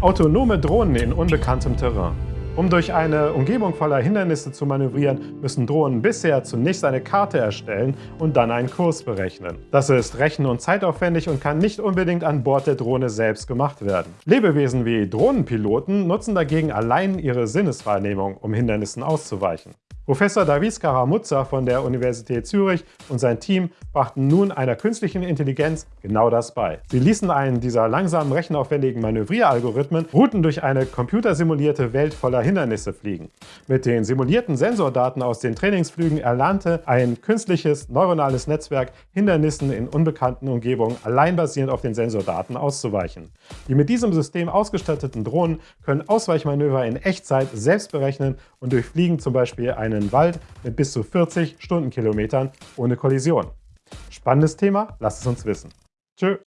Autonome Drohnen in unbekanntem Terrain. Um durch eine Umgebung voller Hindernisse zu manövrieren, müssen Drohnen bisher zunächst eine Karte erstellen und dann einen Kurs berechnen. Das ist rechen- und zeitaufwendig und kann nicht unbedingt an Bord der Drohne selbst gemacht werden. Lebewesen wie Drohnenpiloten nutzen dagegen allein ihre Sinneswahrnehmung, um Hindernissen auszuweichen. Professor Davis Karamuzza von der Universität Zürich und sein Team brachten nun einer künstlichen Intelligenz genau das bei. Sie ließen einen dieser langsamen rechenaufwendigen Manövrieralgorithmen Routen durch eine computersimulierte Welt voller Hindernisse fliegen. Mit den simulierten Sensordaten aus den Trainingsflügen erlernte ein künstliches neuronales Netzwerk Hindernissen in unbekannten Umgebungen allein basierend auf den Sensordaten auszuweichen. Die mit diesem System ausgestatteten Drohnen können Ausweichmanöver in Echtzeit selbst berechnen und durchfliegen zum Beispiel eine einen Wald mit bis zu 40 Stundenkilometern ohne Kollision. Spannendes Thema? Lasst es uns wissen. Tschö!